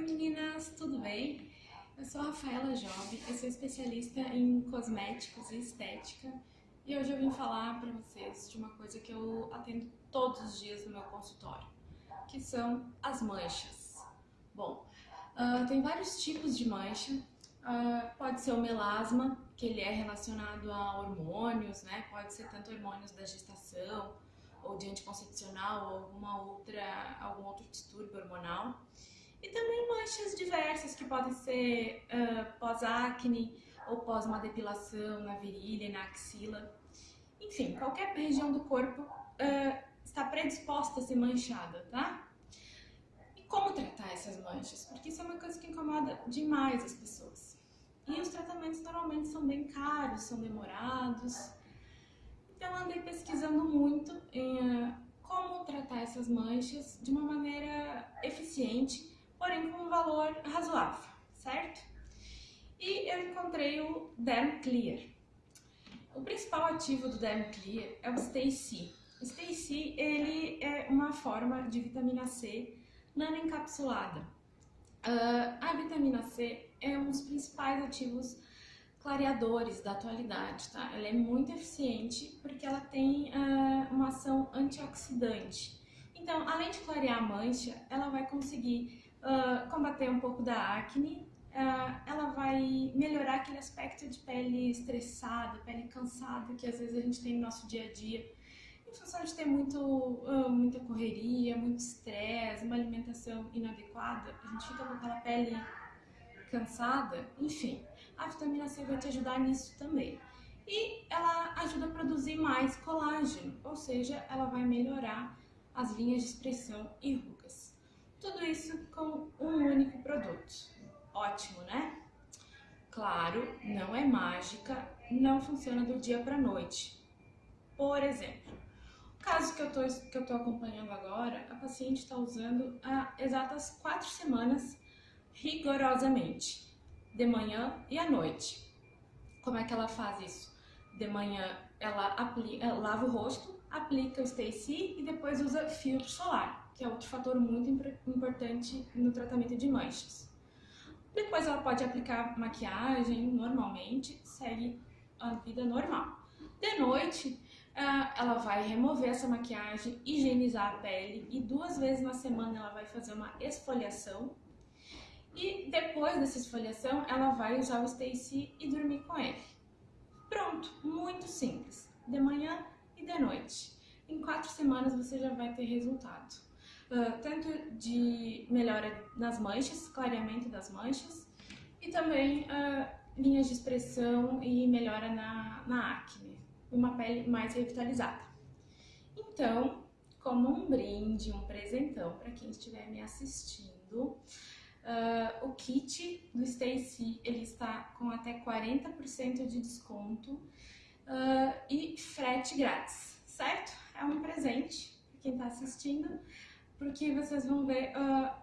Oi meninas, tudo bem? Eu sou a Rafaela Job, eu sou especialista em cosméticos e estética e hoje eu vim falar para vocês de uma coisa que eu atendo todos os dias no meu consultório, que são as manchas. Bom, uh, tem vários tipos de mancha, uh, pode ser o melasma, que ele é relacionado a hormônios, né? Pode ser tanto hormônios da gestação, ou de anticoncepcional, ou alguma outra, algum outro distúrbio hormonal. E também manchas diversas que podem ser uh, pós-acne ou pós uma depilação na virilha, na axila. Enfim, qualquer região do corpo uh, está predisposta a ser manchada, tá? E como tratar essas manchas? Porque isso é uma coisa que incomoda demais as pessoas. E os tratamentos normalmente são bem caros, são demorados. Então andei pesquisando muito em uh, como tratar essas manchas de uma maneira eficiente porém com um valor razoável, certo? E eu encontrei o Derm Clear. O principal ativo do Derm Clear é o Stay C. O Stay C ele é uma forma de vitamina C nanoencapsulada. Uh, a vitamina C é um dos principais ativos clareadores da atualidade, tá? Ela é muito eficiente porque ela tem uh, uma ação antioxidante. Então, além de clarear a mancha, ela vai conseguir uh, combater um pouco da acne, uh, ela vai melhorar aquele aspecto de pele estressada, pele cansada que às vezes a gente tem no nosso dia a dia, em função de ter muito, uh, muita correria, muito estresse, uma alimentação inadequada, a gente fica com aquela pele cansada, enfim, a vitamina C vai te ajudar nisso também. E ela ajuda a produzir mais colágeno, ou seja, ela vai melhorar as linhas de expressão e rugas. Tudo isso com um único produto. Ótimo, né? Claro, não é mágica, não funciona do dia para noite. Por exemplo, o caso que eu tô acompanhando agora, a paciente está usando há exatas quatro semanas rigorosamente, de manhã e à noite. Como é que ela faz isso? De manhã ela, aplica, ela lava o rosto, aplica o Stacy e depois usa filtro solar que é outro fator muito importante no tratamento de manchas. Depois ela pode aplicar maquiagem normalmente, segue a vida normal. De noite, ela vai remover essa maquiagem, higienizar a pele e duas vezes na semana ela vai fazer uma esfoliação. E depois dessa esfoliação, ela vai usar o Stacy e dormir com ele. Pronto, muito simples, de manhã e de noite. Em quatro semanas você já vai ter resultado uh, tanto de melhora nas manchas, clareamento das manchas, e também uh, linhas de expressão e melhora na, na acne, uma pele mais revitalizada. Então, como um brinde, um presentão para quem estiver me assistindo, Uh, o kit do Stacy ele está com até 40% de desconto uh, e frete grátis, certo? É um presente para quem está assistindo porque vocês vão ver uh,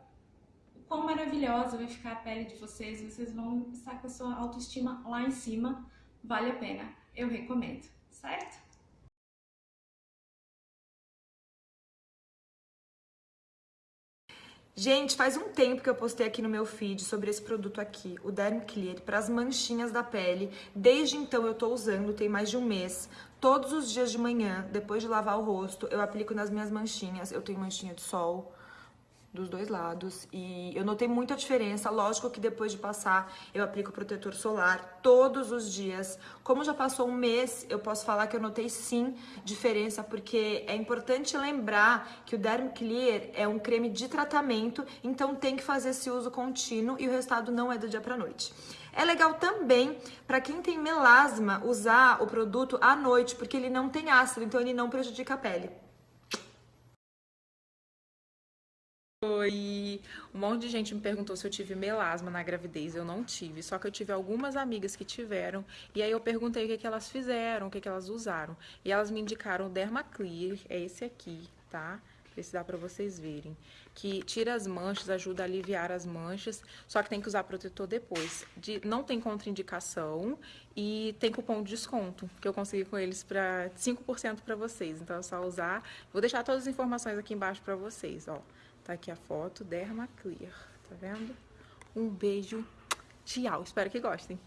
quão maravilhosa vai ficar a pele de vocês, vocês vão estar com a sua autoestima lá em cima, vale a pena, eu recomendo, certo? Gente, faz um tempo que eu postei aqui no meu feed sobre esse produto aqui, o Derm Clear, para as manchinhas da pele. Desde então eu tô usando, tem mais de um mês. Todos os dias de manhã, depois de lavar o rosto, eu aplico nas minhas manchinhas. Eu tenho manchinha de sol dos dois lados e eu notei muita diferença. Lógico que depois de passar, eu aplico protetor solar todos os dias. Como já passou um mês, eu posso falar que eu notei sim diferença, porque é importante lembrar que o Derm Clear é um creme de tratamento, então tem que fazer esse uso contínuo e o resultado não é do dia pra noite. É legal também para quem tem melasma usar o produto à noite, porque ele não tem ácido, então ele não prejudica a pele. Oi! Um monte de gente me perguntou se eu tive melasma na gravidez. Eu não tive, só que eu tive algumas amigas que tiveram. E aí eu perguntei o que, que elas fizeram, o que, que elas usaram. E elas me indicaram o Dermaclear, é esse aqui, tá? ver se dá pra vocês verem. Que tira as manchas, ajuda a aliviar as manchas, só que tem que usar protetor depois. De, não tem contraindicação e tem cupom de desconto, que eu consegui com eles para 5% para vocês. Então é só usar. Vou deixar todas as informações aqui embaixo para vocês, ó. Tá aqui a foto, Derma Clear, Tá vendo? Um beijo. Tchau. Espero que gostem.